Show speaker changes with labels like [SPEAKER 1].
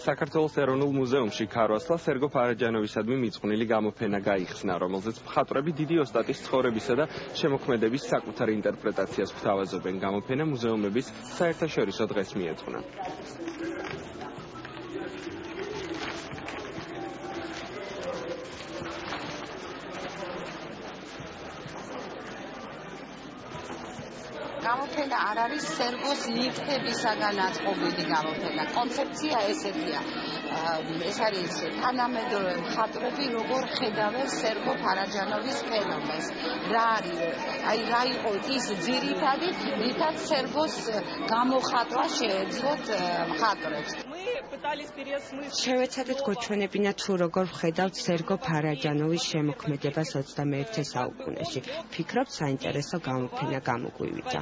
[SPEAKER 1] საქართველოს ეროვნულ მუზეუმში ქარვასლა სერგო ფარაჯანოვისადმი მიძღვნილი გამოფენა გაიხსნა, რომელზეც მხატვრები დიდი ოსტატის ცხოვრებისა და შემოქმედების საკუთარ ინტერპრეტაციას გვთავაზობენ. გამოფენა მუზეუმების საერთაშორისო დღეს მიეძღვნა.
[SPEAKER 2] გამოფენა არ არის სერგოს ნივთებისაგან აწყობილი გამოფენა. კონცეფცია ესეთია. ეს არის თანამედროვე მხატვრები როგორ ხედავენ სერგო ფარაჯანოვის ფენომენს. რა არის? აი რა იყო ის ძირითადი, რითაც სერგოს გამოხატვა შეეძლოთ მხატვრებს.
[SPEAKER 3] შევეცადეთ გოჩვენებინა თუ როგორ ხედავთ სერგო ფარაჯანოვის შემოქმედებას 21 საუკუნეში. ფიქრობ საინტერესო გამოფენა გამოგვივიდა.